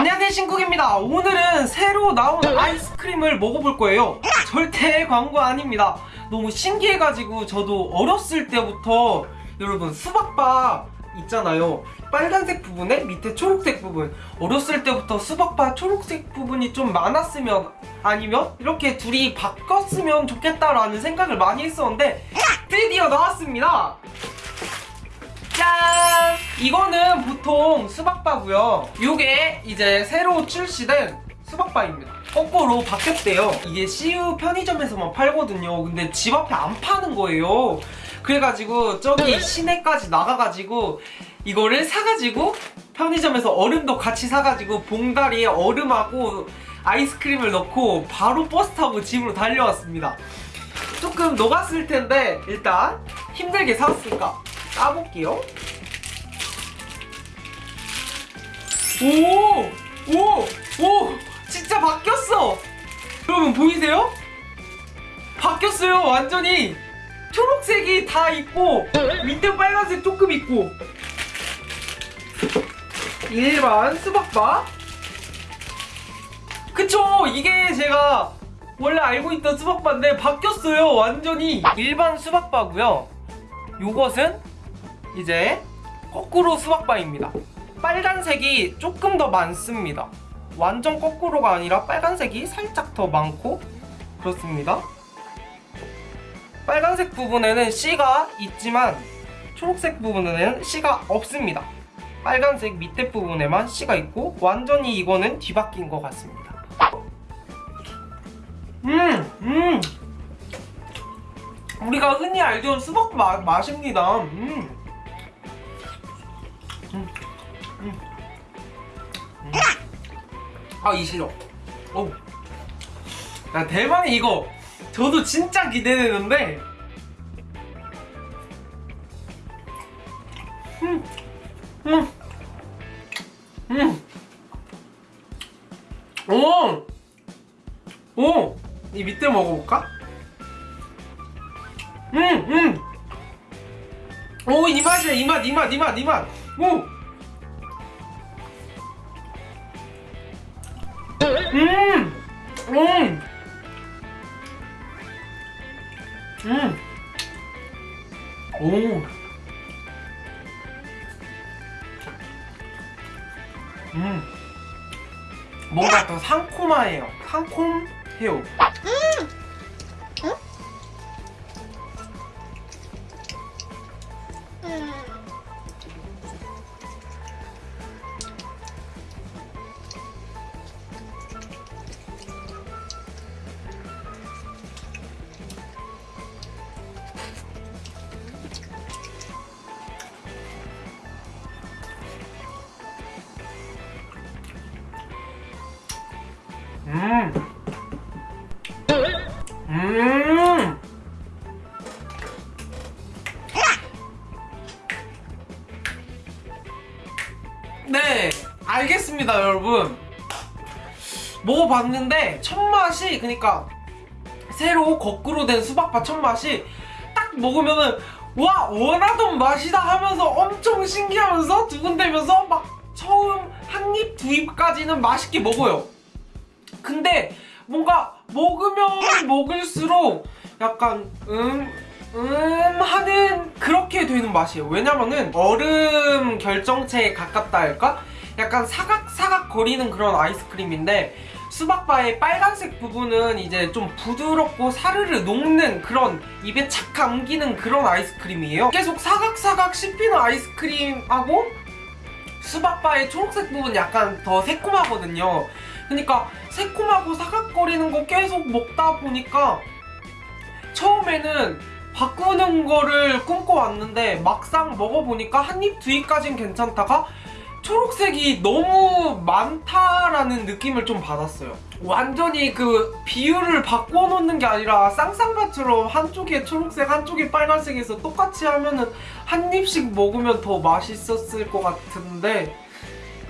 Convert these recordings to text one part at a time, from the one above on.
안녕하세요 신국입니다. 오늘은 새로 나온 아이스크림을 먹어볼 거예요. 절대 광고 아닙니다. 너무 신기해가지고 저도 어렸을 때부터 여러분 수박바 있잖아요. 빨간색 부분에 밑에 초록색 부분. 어렸을 때부터 수박바 초록색 부분이 좀 많았으면 아니면 이렇게 둘이 바꿨으면 좋겠다라는 생각을 많이 했었는데 드디어 나왔습니다 짠! 이거는 보통 수박바고요. 요게 이제 새로 출시된 수박바입니다. 거꾸로 바뀌었대요. 이게 CU 편의점에서만 팔거든요. 근데 집 앞에 안 파는 거예요. 그래가지고 저기 시내까지 나가가지고 이거를 사가지고 편의점에서 얼음도 같이 사가지고 봉다리에 얼음하고 아이스크림을 넣고 바로 버스 타고 집으로 달려왔습니다. 조금 녹았을 텐데 일단 힘들게 사왔으니까 까볼게요 오! 오! 오! 진짜 바뀌었어! 여러분 보이세요? 바뀌었어요 완전히 초록색이 다 있고 밑에 빨간색 조금 있고 일반 수박바 그쵸 이게 제가 원래 알고 있던 수박바인데 바뀌었어요 완전히 일반 수박바고요 요것은 이제 거꾸로 수박바입니다 빨간색이 조금 더 많습니다 완전 거꾸로가 아니라 빨간색이 살짝 더 많고 그렇습니다 빨간색 부분에는 C가 있지만 초록색 부분에는 C가 없습니다 빨간색 밑에 부분에만 C가 있고 완전히 이거는 뒤바뀐 것 같습니다 음! 음! 우리가 흔히 알던 수박 마, 맛입니다 음. 음. 아, 이 싫어. 오. 야, 대만이 이거 저도 진짜 기대되는데. 음. 음. 음. 오. 오. 이 밑에 먹어볼까? 음, 음. 오, 이 맛이야, 이 맛, 이 맛, 이 맛, 이 맛. 오. 음! 음! 음! 오! 음! 뭔가 더 상콤해요. 상콤해요. 음. 음. 네, 알겠습니다, 여러분. 먹어봤는데 첫 맛이 그러니까 새로 거꾸로 된 수박바 첫 맛이 딱 먹으면은 와 원하던 맛이다 하면서 엄청 신기하면서 두근대면서 막 처음 한 입 두 입까지는 맛있게 먹어요. 근데 뭔가 먹으면 먹을수록 약간 음, 음 하는 그렇게 되는 맛이에요. 왜냐면은 얼음 결정체에 가깝다 할까? 약간 사각사각 거리는 그런 아이스크림인데 수박바의 빨간색 부분은 이제 좀 부드럽고 사르르 녹는 그런 입에 착 감기는 그런 아이스크림이에요. 계속 사각사각 씹히는 아이스크림하고 수박바의 초록색 부분 약간 더 새콤하거든요. 그러니까 새콤하고 사각거리는 거 계속 먹다 보니까 처음에는 바꾸는 거를 꿈꿔왔는데 막상 먹어보니까 한 입, 두 입까진 괜찮다가 초록색이 너무 많다라는 느낌을 좀 받았어요. 완전히 그 비율을 바꿔놓는 게 아니라 쌍쌍바처럼 한쪽에 초록색, 한쪽에 빨간색에서 똑같이 하면은 한 입씩 먹으면 더 맛있었을 것 같은데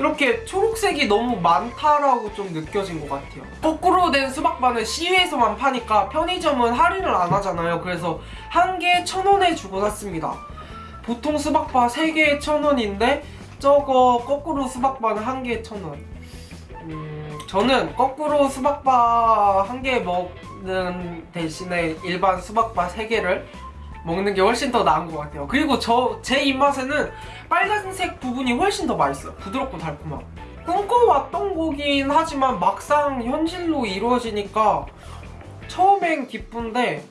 이렇게 초록색이 너무 많다라고 좀 느껴진 것 같아요. 거꾸로 된 수박바는 CU에서만 파니까 편의점은 할인을 안 하잖아요. 그래서 한 개에 천 원에 주고 샀습니다. 보통 수박바 3개에 천 원인데 저거 거꾸로 수박바는 한 개에 천 원. 음, 저는 거꾸로 수박바 한 개 먹는 대신에 일반 수박바 세 개를 먹는 게 훨씬 더 나은 것 같아요. 그리고 저 제 입맛에는 빨간색 부분이 훨씬 더 맛있어요. 부드럽고 달콤하고. 꿈꿔왔던 거긴 하지만 막상 현실로 이루어지니까 처음엔 기쁜데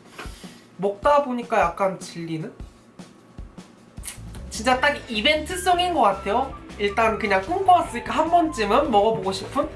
먹다 보니까 약간 질리는? 진짜 딱 이벤트성인 것 같아요. 일단 그냥 꿈꿔왔으니까 한 번쯤은 먹어보고 싶은?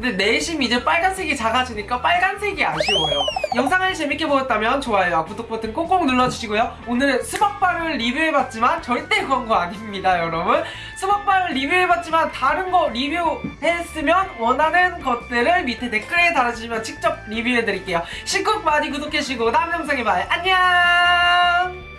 근데 내심 이제 빨간색이 작아지니까 빨간색이 아쉬워요. 영상을 재밌게 보셨다면 좋아요와 구독 버튼 꼭꼭 눌러주시고요. 오늘은 수박바를 리뷰해봤지만 절대 광고 아닙니다, 여러분. 수박바를 리뷰해봤지만 다른 거 리뷰했으면 원하는 것들을 밑에 댓글에 달아주시면 직접 리뷰해드릴게요. 신곡 많이 구독해주시고 다음 영상에 봐요. 안녕!